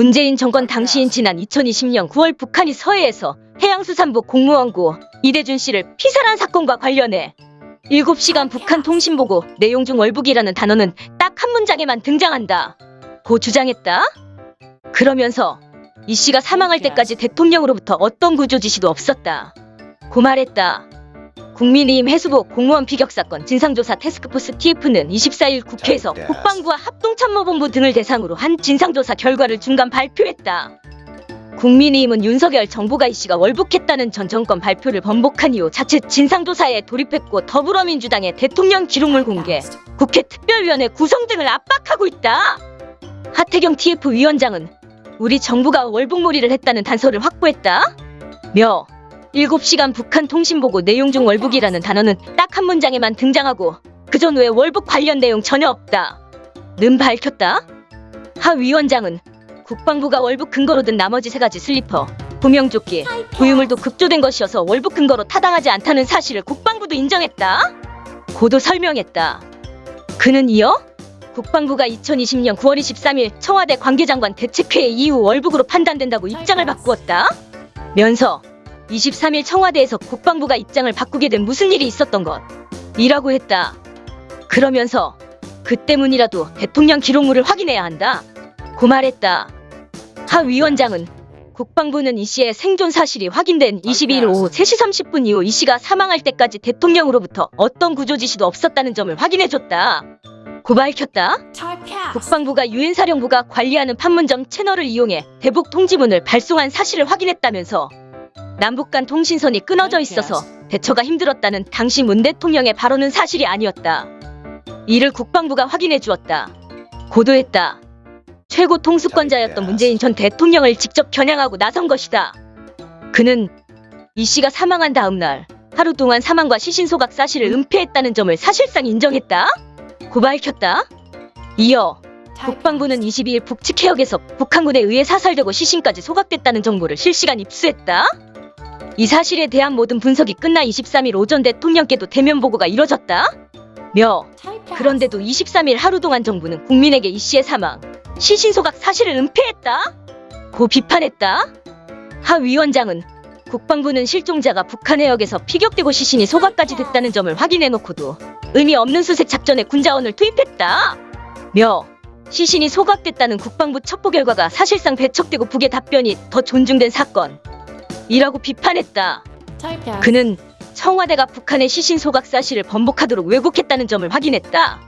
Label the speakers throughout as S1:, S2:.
S1: 문재인 정권 당시인 지난 2020년 9월 북한이 서해에서 해양수산부 공무원고 이대준 씨를 피살한 사건과 관련해 7시간 북한 통신보고 내용 중 월북이라는 단어는 딱 한 문장에만 등장한다. 고 주장했다. 그러면서 이 씨가 사망할 때까지 대통령으로부터 어떤 구조 지시도 없었다. 고 말했다. 국민의힘 해수부 공무원 피격 사건 진상조사 태스크포스 TF는 24일 국회에서 국방부와 합동참모본부 등을 대상으로 한 진상조사 결과를 중간 발표했다. 국민의힘은 윤석열 정부가 이 씨가 월북했다는 전 정권 발표를 번복한 이후 자체 진상조사에 돌입했고 더불어민주당의 대통령 기록물 공개, 국회 특별위원회 구성 등을 압박하고 있다. 하태경 TF 위원장은 우리 정부가 월북몰이를 했다는 단서를 확보했다. 며 7시간 북한 통신보고 내용 중 월북이라는 단어는 딱 한 문장에만 등장하고 그 전 외 월북 관련 내용 전혀 없다. 는 밝혔다. 하 위원장은 국방부가 월북 근거로 든 나머지 세 가지 슬리퍼, 구명조끼, 구유물도 급조된 것이어서 월북 근거로 타당하지 않다는 사실을 국방부도 인정했다. 고도 설명했다. 그는 이어 국방부가 2020년 9월 23일 청와대 관계장관 대책회의 이후 월북으로 판단된다고 입장을 바꾸었다. 면서 23일 청와대에서 국방부가 입장을 바꾸게 된 무슨 일이 있었던 것 이라고 했다. 그러면서 그 때문이라도 대통령 기록물을 확인해야 한다. 고 말했다. 하 위원장은 국방부는 이 씨의 생존 사실이 확인된 22일 오후 3시 30분 이후 이 씨가 사망할 때까지 대통령으로부터 어떤 구조 지시도 없었다는 점을 확인해줬다. 고 밝혔다. 국방부가 유엔사령부가 관리하는 판문점 채널을 이용해 대북 통지문을 발송한 사실을 확인했다면서 남북 간 통신선이 끊어져 있어서 대처가 힘들었다는 당시 문 대통령의 발언은 사실이 아니었다. 이를 국방부가 확인해 주었다. 고도했다. 최고 통수권자였던 문재인 전 대통령을 직접 겨냥하고 나선 것이다. 그는 이 씨가 사망한 다음 날 하루 동안 사망과 시신 소각 사실을 은폐했다는 점을 사실상 인정했다. 고 밝혔다. 이어 국방부는 22일 북측 해역에서 북한군에 의해 사살되고 시신까지 소각됐다는 정보를 실시간 입수했다. 이 사실에 대한 모든 분석이 끝나 23일 오전 대통령께도 대면 보고가 이뤄졌다. 며 그런데도 23일 하루 동안 정부는 국민에게 이 씨의 사망, 시신 소각 사실을 은폐했다. 고 비판했다. 하 위원장은 국방부는 실종자가 북한 해역에서 피격되고 시신이 소각까지 됐다는 점을 확인해놓고도 의미 없는 수색 작전에 군자원을 투입했다. 며 시신이 소각됐다는 국방부 첩보 결과가 사실상 배척되고 북의 답변이 더 존중된 사건. 이라고 비판했다. 그는 청와대가 북한의 시신 소각 사실을 번복하도록 왜곡했다는 점을 확인했다.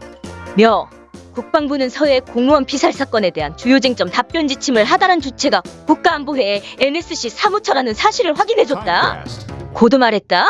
S1: 며 국방부는 서해 공무원 피살 사건에 대한 주요 쟁점 답변 지침을 하달한 주체가 국가안보회의 NSC 사무처라는 사실을 확인해줬다. 고도 말했다.